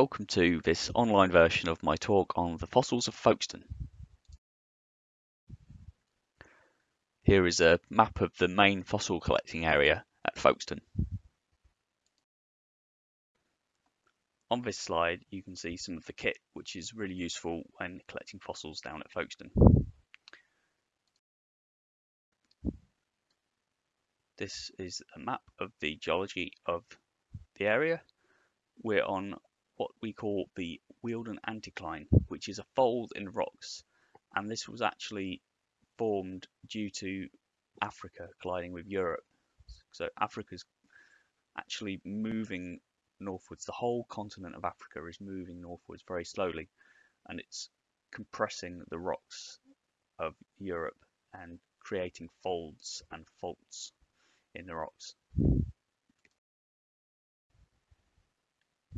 welcome to this online version of my talk on the fossils of Folkestone. Here is a map of the main fossil collecting area at Folkestone. On this slide you can see some of the kit which is really useful when collecting fossils down at Folkestone. This is a map of the geology of the area. We're on what we call the Wealden anticline, which is a fold in rocks. And this was actually formed due to Africa colliding with Europe. So Africa's actually moving northwards. The whole continent of Africa is moving northwards very slowly, and it's compressing the rocks of Europe and creating folds and faults in the rocks.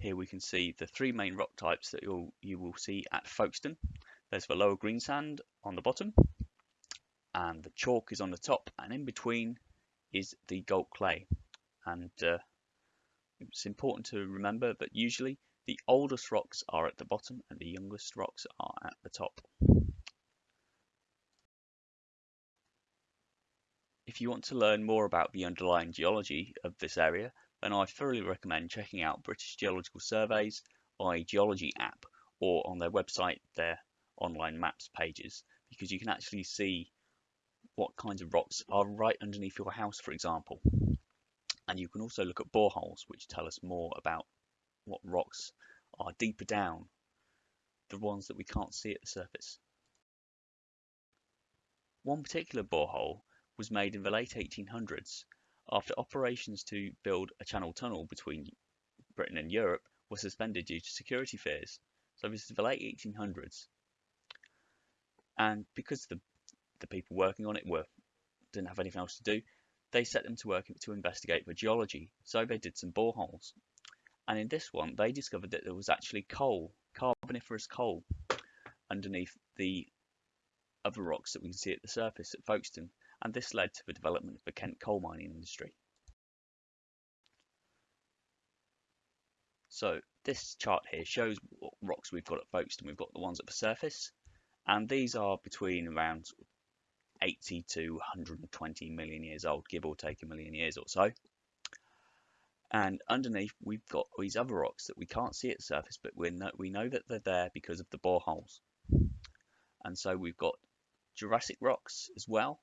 Here we can see the three main rock types that you'll, you will see at Folkestone. There's the lower greensand on the bottom, and the chalk is on the top, and in between is the Gault clay. And uh, it's important to remember that usually the oldest rocks are at the bottom and the youngest rocks are at the top. If you want to learn more about the underlying geology of this area, then I thoroughly recommend checking out British Geological Surveys iGeology app or on their website, their online maps pages, because you can actually see what kinds of rocks are right underneath your house, for example. And you can also look at boreholes, which tell us more about what rocks are deeper down, the ones that we can't see at the surface. One particular borehole was made in the late 1800s after operations to build a channel tunnel between Britain and Europe were suspended due to security fears. So this is the late 1800s. And because the, the people working on it were didn't have anything else to do, they set them to work to investigate the geology. So they did some boreholes. And in this one, they discovered that there was actually coal, carboniferous coal, underneath the other rocks that we can see at the surface at Folkestone and this led to the development of the Kent coal mining industry. So this chart here shows what rocks we've got at Folkestone. We've got the ones at the surface, and these are between around 80 to 120 million years old, give or take a million years or so. And underneath, we've got these other rocks that we can't see at the surface, but we know, we know that they're there because of the boreholes. And so we've got Jurassic rocks as well,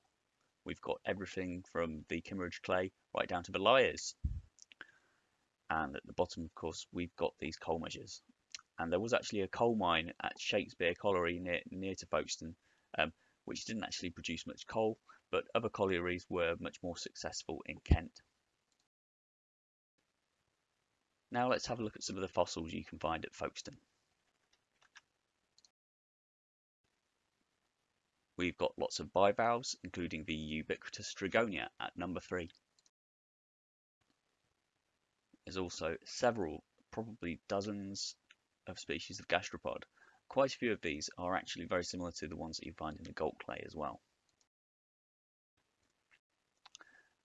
we've got everything from the Kimmeridge clay right down to the Lias. And at the bottom, of course, we've got these coal measures. And there was actually a coal mine at Shakespeare Colliery near, near to Folkestone, um, which didn't actually produce much coal, but other collieries were much more successful in Kent. Now let's have a look at some of the fossils you can find at Folkestone. We've got lots of bivalves, including the ubiquitous Trigonia at number three. There's also several, probably dozens of species of gastropod. Quite a few of these are actually very similar to the ones that you find in the Gault clay as well.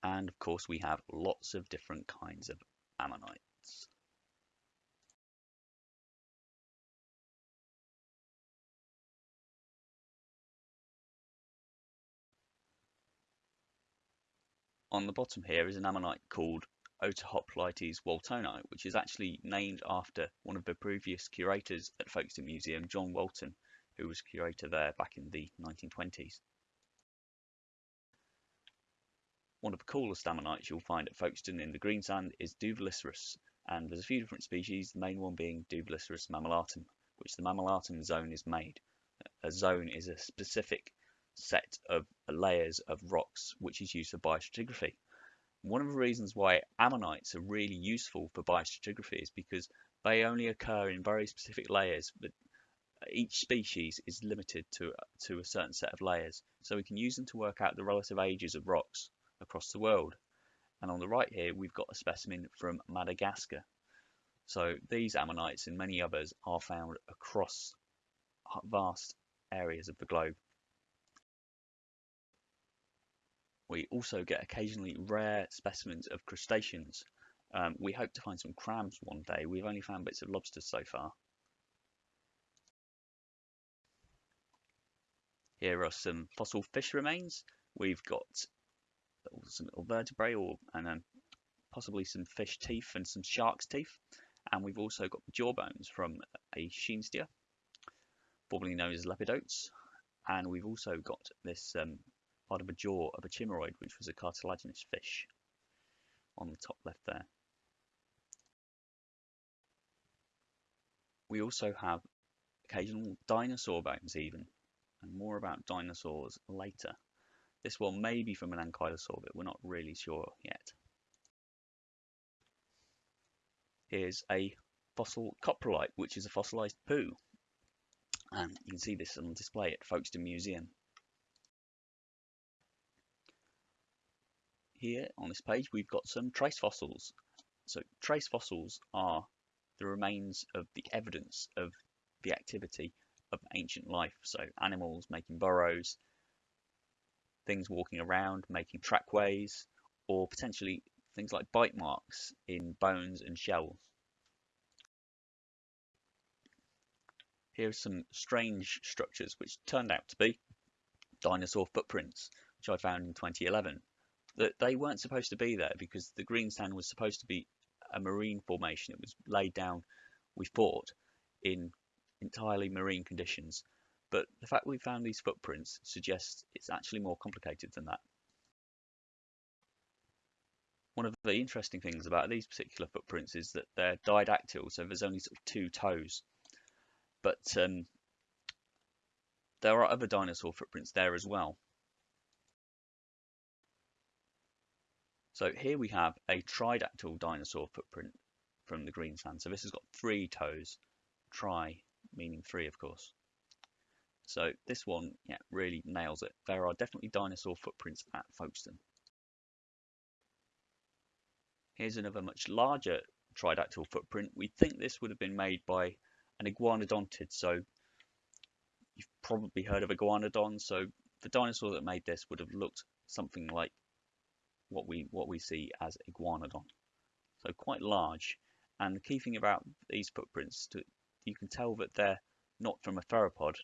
And of course we have lots of different kinds of ammonites. On the bottom here is an ammonite called Otohoplites waltoni, which is actually named after one of the previous curators at Folkestone Museum, John Walton, who was curator there back in the 1920s. One of the coolest ammonites you'll find at Folkestone in the greensand is Douvilleiceras, and there's a few different species, the main one being Douvilleiceras mammillatum, which the mammillatum zone is made. A zone is a specific set of layers of rocks which is used for biostratigraphy. One of the reasons why ammonites are really useful for biostratigraphy is because they only occur in very specific layers, but each species is limited to, to a certain set of layers. So we can use them to work out the relative ages of rocks across the world. And on the right here, we've got a specimen from Madagascar. So these ammonites and many others are found across vast areas of the globe. We also get occasionally rare specimens of crustaceans Um, we hope to find some crabs one day. We've only found bits of lobsters so far. Here are some fossil fish remains. We've got some little vertebrae or and um, possibly some fish teeth and some shark's teeth. And we've also got the jaw bones from a Scheenstia, formerly known as lepidotes. And we've also got this um, part of a jaw of a chimaeroid, which was a cartilaginous fish on the top left there. We also have occasional dinosaur bones even, and more about dinosaurs later. This one may be from an ankylosaur, but we're not really sure yet. Here's a fossil coprolite, which is a fossilized poo. And you can see this on display at Folkestone Museum. Here on this page we've got some trace fossils. So trace fossils are the remains of the evidence of the activity of ancient life. So animals making burrows, things walking around, making trackways, or potentially things like bite marks in bones and shells. Here are some strange structures which turned out to be dinosaur footprints, which I found in 2011. That they weren't supposed to be there because the green sand was supposed to be a marine formation. It was laid down, we thought, in entirely marine conditions but the fact we found these footprints suggests it's actually more complicated than that. One of the interesting things about these particular footprints is that they're didactyl, so there's only sort of two toes. But um, there are other dinosaur footprints there as well. So here we have a tridactyl dinosaur footprint from the Greensand. So this has got three toes, tri meaning three of course. So this one, yeah, really nails it. There are definitely dinosaur footprints at Folkestone. Here's another much larger tridactyl footprint. We think this would have been made by an iguanodontid. So you've probably heard of iguanodon. So the dinosaur that made this would have looked something like what we what we see as iguanodon. So quite large. And the key thing about these footprints, to, you can tell that they're not from a theropod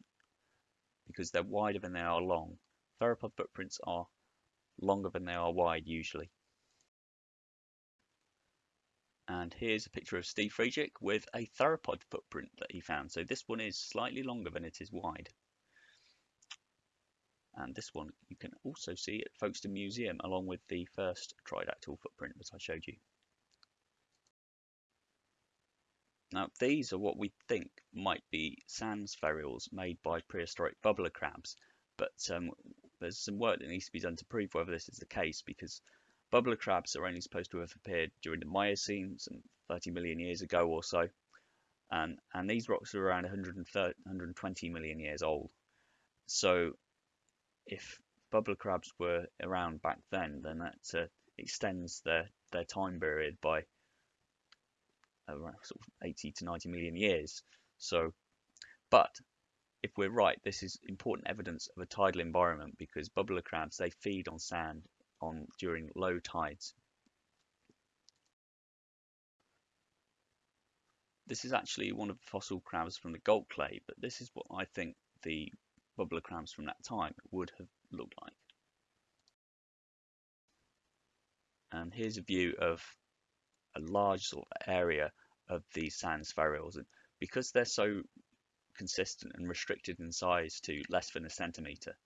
because they're wider than they are long. Theropod footprints are longer than they are wide usually. And here's a picture of Steve Friedrich with a theropod footprint that he found. So this one is slightly longer than it is wide. And this one you can also see at Folkestone Museum along with the first tridactyl footprint that I showed you. Now these are what we think might be sand spherules made by prehistoric bubbler crabs, but um, there's some work that needs to be done to prove whether this is the case because bubbler crabs are only supposed to have appeared during the Miocene, some 30 million years ago or so, and, and these rocks are around 130, 120 million years old. So if bubbler crabs were around back then, then that uh, extends their, their time period by around sort of 80 to 90 million years. So, but if we're right, this is important evidence of a tidal environment because bubbler crabs, they feed on sand on during low tides. This is actually one of the fossil crabs from the Gault clay, but this is what I think the bubbler crabs from that time would have looked like. And here's a view of a large sort of area of these sand spherules. And because they're so consistent and restricted in size to less than a centimetre,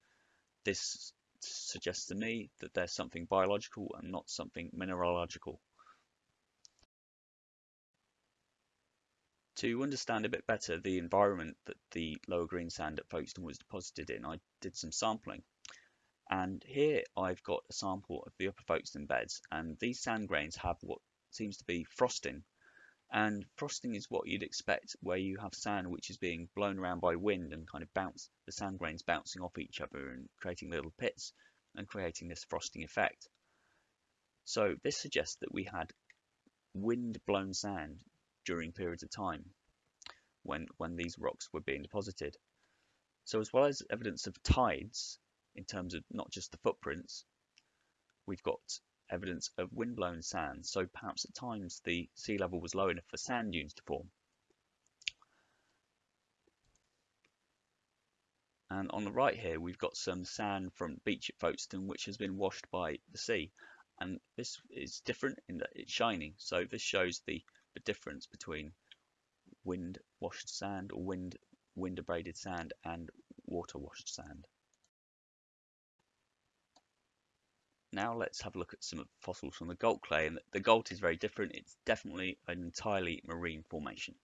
this suggests to me that there's something biological and not something mineralogical. To understand a bit better the environment that the lower green sand at Folkestone was deposited in, I did some sampling. And here I've got a sample of the upper Folkestone beds, and these sand grains have what seems to be frosting and frosting is what you'd expect where you have sand which is being blown around by wind and kind of bounce the sand grains bouncing off each other and creating little pits and creating this frosting effect. So this suggests that we had wind blown sand during periods of time when when these rocks were being deposited. So as well as evidence of tides in terms of not just the footprints, we've got evidence of windblown sand, so perhaps at times the sea level was low enough for sand dunes to form. And on the right here, we've got some sand from beach at Folkestone, which has been washed by the sea. And this is different in that it's shiny. So this shows the, the difference between wind washed sand or wind wind abraded sand and water washed sand. Now let's have a look at some fossils from the Gault clay. And the Gault is very different. It's definitely an entirely marine formation.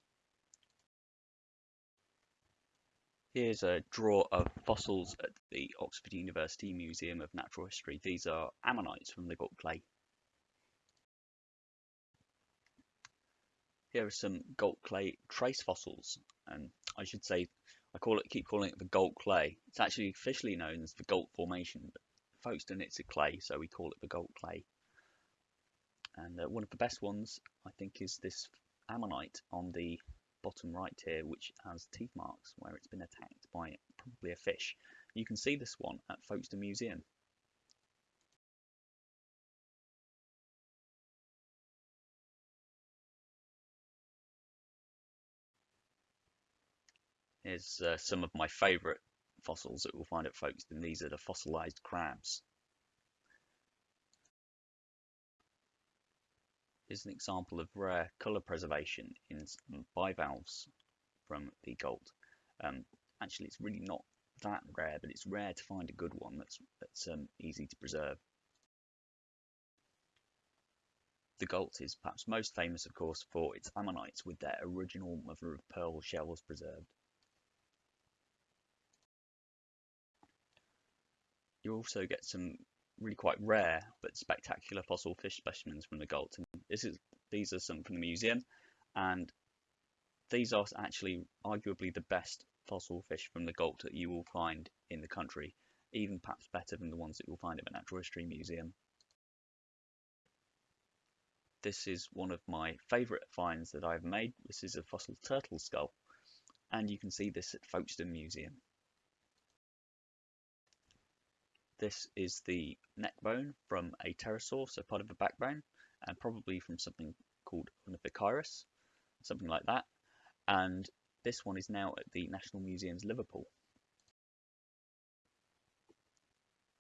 Here's a draw of fossils at the Oxford University Museum of Natural History. These are ammonites from the Gault clay. Here are some Gault clay trace fossils, and I should say, I call it, keep calling it the Gault clay. It's actually officially known as the Gault Formation, but Folkestone it's a clay, so we call it the Gault clay. And uh, one of the best ones, I think, is this ammonite on the bottom right here, which has teeth marks where it's been attacked by probably a fish. You can see this one at Folkestone Museum. Here's uh, some of my favourite fossils that we'll find at Folkestone. These are the fossilised crabs. Here's an example of rare colour preservation in bivalves from the Gault. Um, actually, it's really not that rare, but it's rare to find a good one that's, that's um, easy to preserve. The Gault is perhaps most famous, of course, for its ammonites with their original mother of pearl shells preserved. You also get some really quite rare but spectacular fossil fish specimens from the Gault. And this is these are some from the museum, and these are actually arguably the best fossil fish from the Gault that you will find in the country, even perhaps better than the ones that you'll find at the Natural History Museum. This is one of my favourite finds that I've made. This is a fossil turtle skull, and you can see this at Folkestone Museum. This is the neck bone from a pterosaur, so part of the backbone, and probably from something called Ornithocheirus, something like that. And this one is now at the National Museums Liverpool.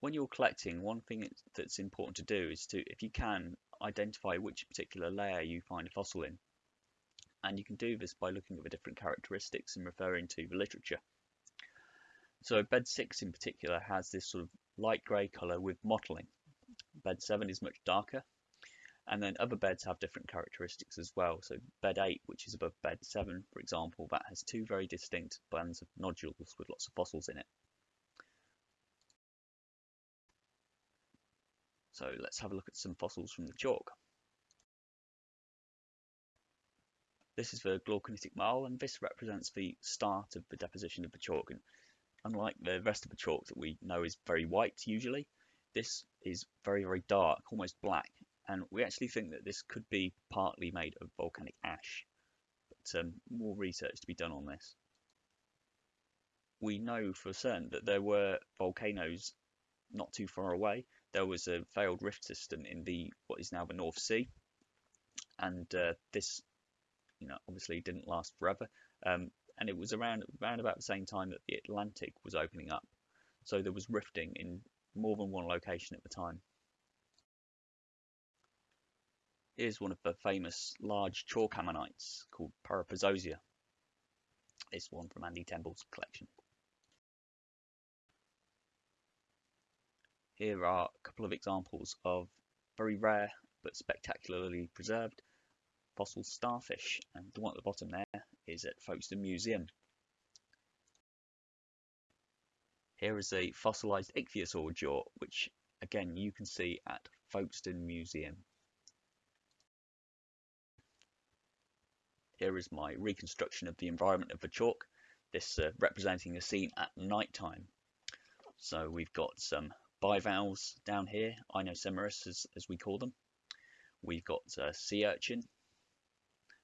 When you're collecting, one thing that's important to do is to, if you can, identify which particular layer you find a fossil in. And you can do this by looking at the different characteristics and referring to the literature. So bed 6 in particular has this sort of light grey colour with mottling. Bed 7 is much darker and then other beds have different characteristics as well. So bed 8, which is above bed 7, for example, that has two very distinct bands of nodules with lots of fossils in it. So let's have a look at some fossils from the chalk. This is the glauconitic marl, and this represents the start of the deposition of the chalk. And unlike the rest of the chalk that we know is very white usually, this is very, very dark, almost black, and we actually think that this could be partly made of volcanic ash, but um, more research to be done on this. We know for certain that there were volcanoes not too far away. There was a failed rift system in the what is now the North Sea, and uh, this, you know, obviously didn't last forever. Um, and it was around around about the same time that the Atlantic was opening up. So there was rifting in more than one location at the time. Here's one of the famous large chalk ammonites called Parapuzosia. This one from Andy Temple's collection. Here are a couple of examples of very rare but spectacularly preserved fossil starfish and the one at the bottom there is at Folkestone Museum. Here is a fossilised ichthyosaur jaw which again you can see at Folkestone Museum. Here is my reconstruction of the environment of the chalk, this uh, representing a scene at night time. So we've got some bivalves down here, Inoceramus as, as we call them. We've got uh, sea urchin,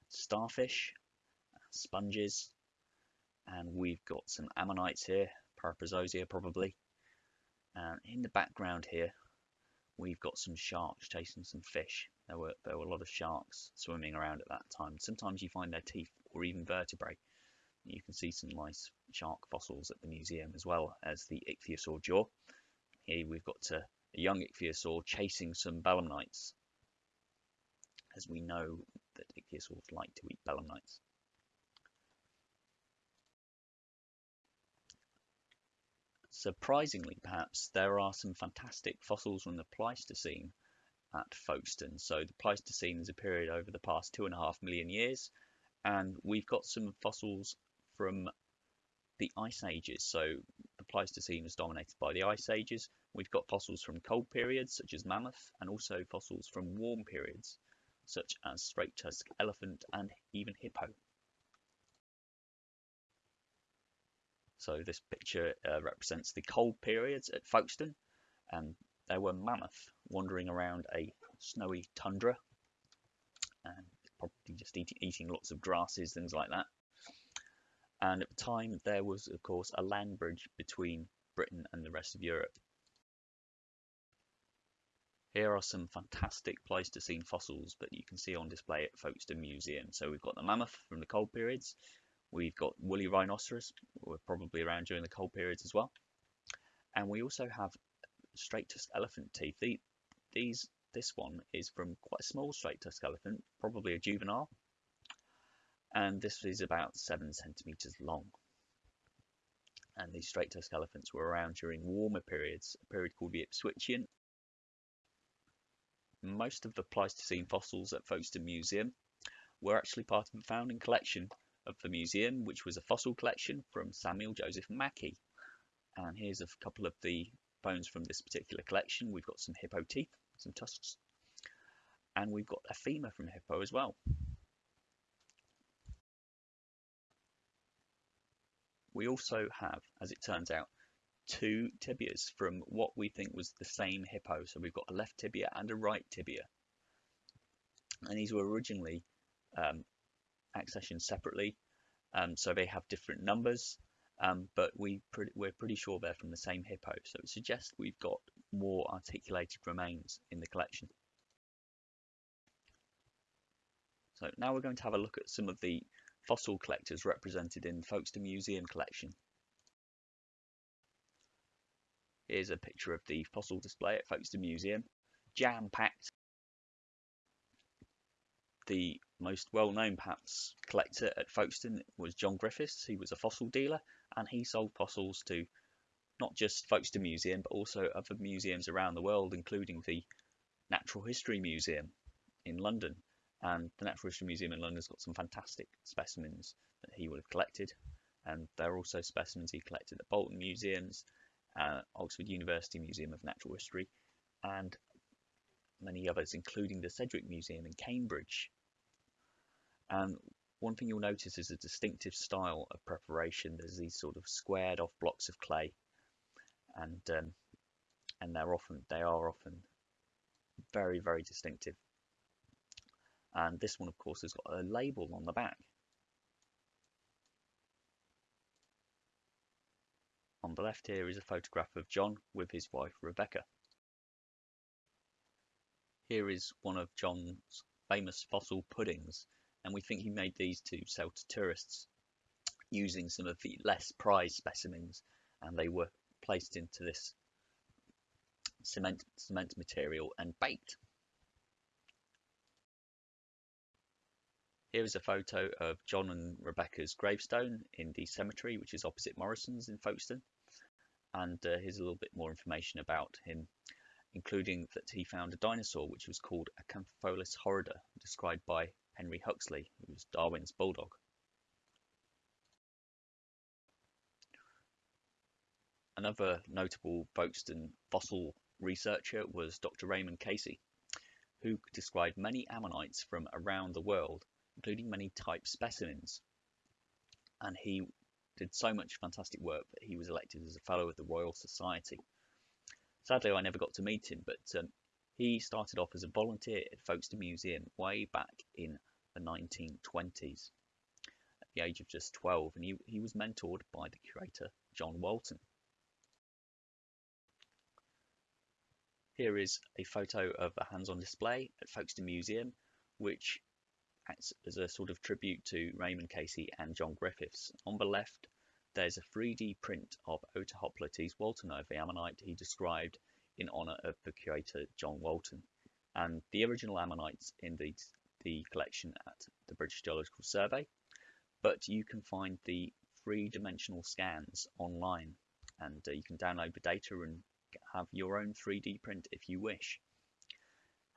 starfish, sponges, and we've got some ammonites here, Parapuzosia probably. And in the background here, we've got some sharks chasing some fish. There were there were a lot of sharks swimming around at that time. Sometimes you find their teeth or even vertebrae. You can see some nice shark fossils at the museum as well as the ichthyosaur jaw. Here we've got a, a young ichthyosaur chasing some belemnites, as we know that ichthyosaurs like to eat belemnites. Surprisingly, perhaps, there are some fantastic fossils from the Pleistocene at Folkestone. So the Pleistocene is a period over the past two and a half million years, and we've got some fossils from the ice ages. So the Pleistocene was dominated by the ice ages. We've got fossils from cold periods, such as mammoth, and also fossils from warm periods, such as straight-tusked elephant and even hippo. So this picture uh, represents the cold periods at Folkestone, and there were mammoth wandering around a snowy tundra, and probably just eating, eating lots of grasses, things like that. And at the time, there was, of course, a land bridge between Britain and the rest of Europe. Here are some fantastic Pleistocene fossils that you can see on display at Folkestone Museum. So we've got the mammoth from the cold periods, We've got woolly rhinoceros, were probably around during the cold periods as well. And we also have straight-tusked elephant teeth. These, this one is from quite a small straight-tusked elephant, probably a juvenile. And this is about seven centimeters long. And these straight-tusked elephants were around during warmer periods, a period called the Ipswichian. Most of the Pleistocene fossils at Folkestone Museum were actually part of the founding collection of the museum, which was a fossil collection from Samuel Joseph Mackie. And here's a couple of the bones from this particular collection. We've got some hippo teeth, some tusks, and we've got a femur from hippo as well. We also have, as it turns out, two tibias from what we think was the same hippo. So we've got a left tibia and a right tibia. And these were originally um, accessioned separately. Um, so they have different numbers, um, but we pre we're pretty sure they're from the same hippo. So it suggests we've got more articulated remains in the collection. So now we're going to have a look at some of the fossil collectors represented in Folkestone Museum collection. Here's a picture of the fossil display at Folkestone Museum, jam-packed the most well-known perhaps collector at Folkestone was John Griffiths. He was a fossil dealer and he sold fossils to not just Folkestone Museum but also other museums around the world including the Natural History Museum in London. And the Natural History Museum in London has got some fantastic specimens that he would have collected. And there are also specimens he collected at Bolton Museums, uh, Oxford University Museum of Natural History and many others including the Sedgwick Museum in Cambridge and one thing you'll notice is a distinctive style of preparation. There's these sort of squared off blocks of clay, and um, and they're often they are often very very distinctive. And this one, of course, has got a label on the back. On the left here is a photograph of John with his wife Rebecca. Here is one of John's famous fossil puddings and we think he made these to sell to tourists using some of the less prized specimens and they were placed into this cement cement material and baked. Here is a photo of John and Rebecca's gravestone in the cemetery which is opposite Morrison's in Folkestone and uh, here's a little bit more information about him including that he found a dinosaur which was called Acanthopholis horrida described by Henry Huxley, who was Darwin's bulldog. Another notable Folkestone fossil researcher was Dr. Raymond Casey, who described many ammonites from around the world, including many type specimens. And he did so much fantastic work that he was elected as a Fellow of the Royal Society. Sadly, I never got to meet him, but um, he started off as a volunteer at Folkestone Museum way back in the 1920s at the age of just 12 and he, he was mentored by the curator John Walton. Here is a photo of a hands-on display at Folkestone Museum, which acts as a sort of tribute to Raymond Casey and John Griffiths. On the left, there's a 3D print of Otohoplites Walton the ammonite he described in honour of the curator John Walton. And the original ammonites in the, the collection at the British Geological Survey, but you can find the three-dimensional scans online and uh, you can download the data and have your own 3D print if you wish.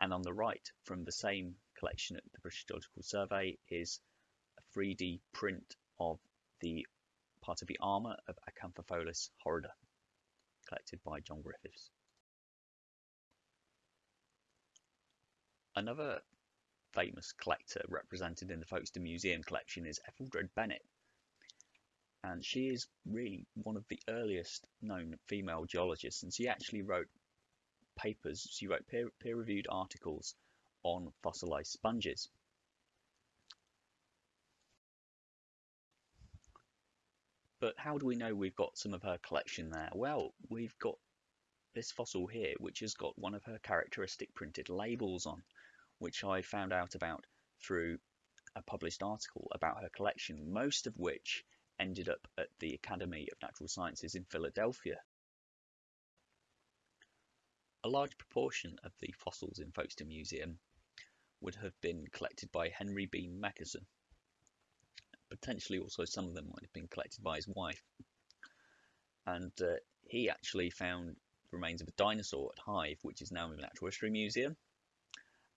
And on the right, from the same collection at the British Geological Survey, is a 3D print of the part of the armour of Acanthopholis horrida, collected by John Griffiths. Another famous collector represented in the Folkestone Museum collection is Etheldred Bennett, and she is really one of the earliest known female geologists. And she actually wrote papers she wrote peer, peer-reviewed articles on fossilized sponges. But how do we know we've got some of her collection there? Well we've got this fossil here which has got one of her characteristic printed labels on which I found out about through a published article about her collection most of which ended up at the Academy of Natural Sciences in Philadelphia. A large proportion of the fossils in Folkestone Museum would have been collected by Henry Bean Mackeson. Potentially also some of them might have been collected by his wife. And uh, he actually found the remains of a dinosaur at Hythe, which is now in the Natural History Museum.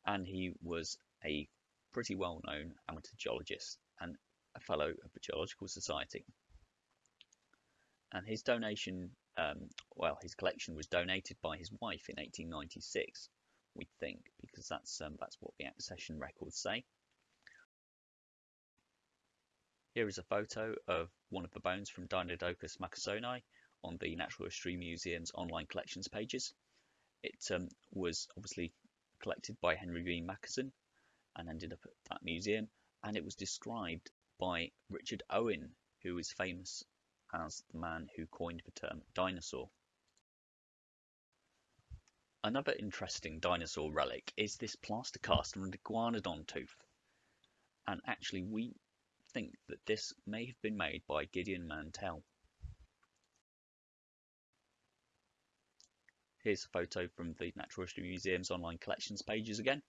And he was a pretty well-known amateur geologist and a fellow of the Geological Society. And his donation, um, well, his collection was donated by his wife in 1896, we think, because that's um, that's what the accession records say. Here is a photo of one of the bones from Deinonychus mackassoni on the Natural History Museum's online collections pages. It um, was obviously collected by Henry Bean Mackeson and ended up at that museum, and it was described by Richard Owen, who is famous as the man who coined the term dinosaur. Another interesting dinosaur relic is this plaster cast of an iguanodon tooth. And actually we think that this may have been made by Gideon Mantell. Here's a photo from the Natural History Museum's online collections pages again.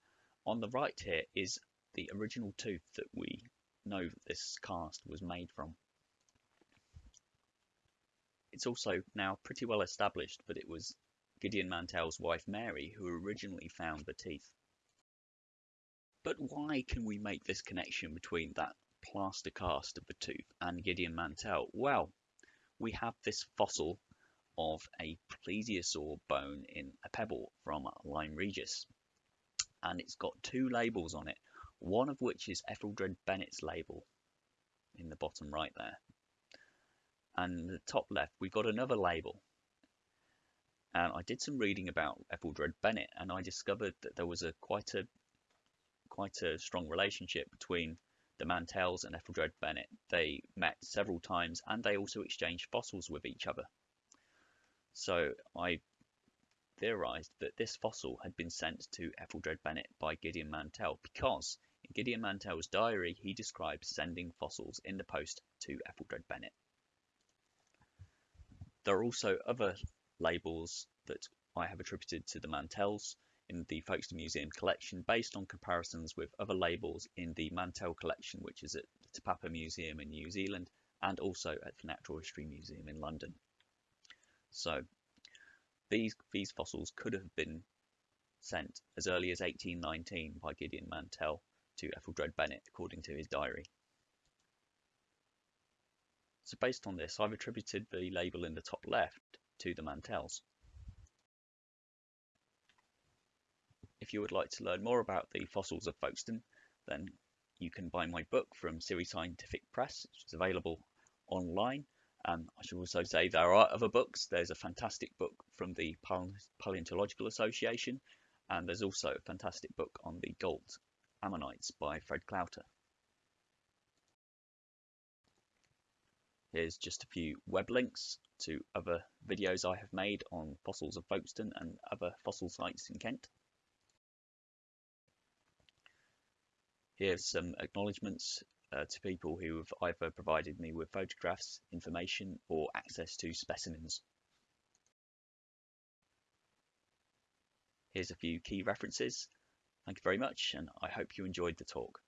On the right here is the original tooth that we know that this cast was made from. It's also now pretty well established that it was Gideon Mantell's wife Mary who originally found the teeth. But why can we make this connection between that plaster cast of the tooth and Gideon Mantell? Well, we have this fossil of a plesiosaur bone in a pebble from Lyme Regis and it's got two labels on it one of which is Etheldred Bennett's label in the bottom right there. And the top left, we've got another label. And I did some reading about Etheldred Bennett, and I discovered that there was a quite a quite a strong relationship between the Mantells and Etheldred Bennett. They met several times, and they also exchanged fossils with each other. So I theorized that this fossil had been sent to Etheldred Bennett by Gideon Mantell because in Gideon Mantell's diary, he describes sending fossils in the post to Etheldred Bennett. There are also other labels that I have attributed to the Mantells in the Folkestone Museum collection based on comparisons with other labels in the Mantell collection, which is at the Te Papa Museum in New Zealand and also at the Natural History Museum in London. So these, these fossils could have been sent as early as 1819 by Gideon Mantell to Etheldred Bennett according to his diary. So based on this, I've attributed the label in the top left to the Mantells. If you would like to learn more about the fossils of Folkestone, then you can buy my book from Siri Scientific Press, which is available online. Um, I should also say there are other books. There's a fantastic book from the Paleontological Association, and there's also a fantastic book on the Gault Ammonites by Fred Clouter. Here's just a few web links to other videos I have made on fossils of Folkestone and other fossil sites in Kent. Here's some acknowledgements uh, to people who have either provided me with photographs, information or access to specimens. Here's a few key references. Thank you very much and I hope you enjoyed the talk.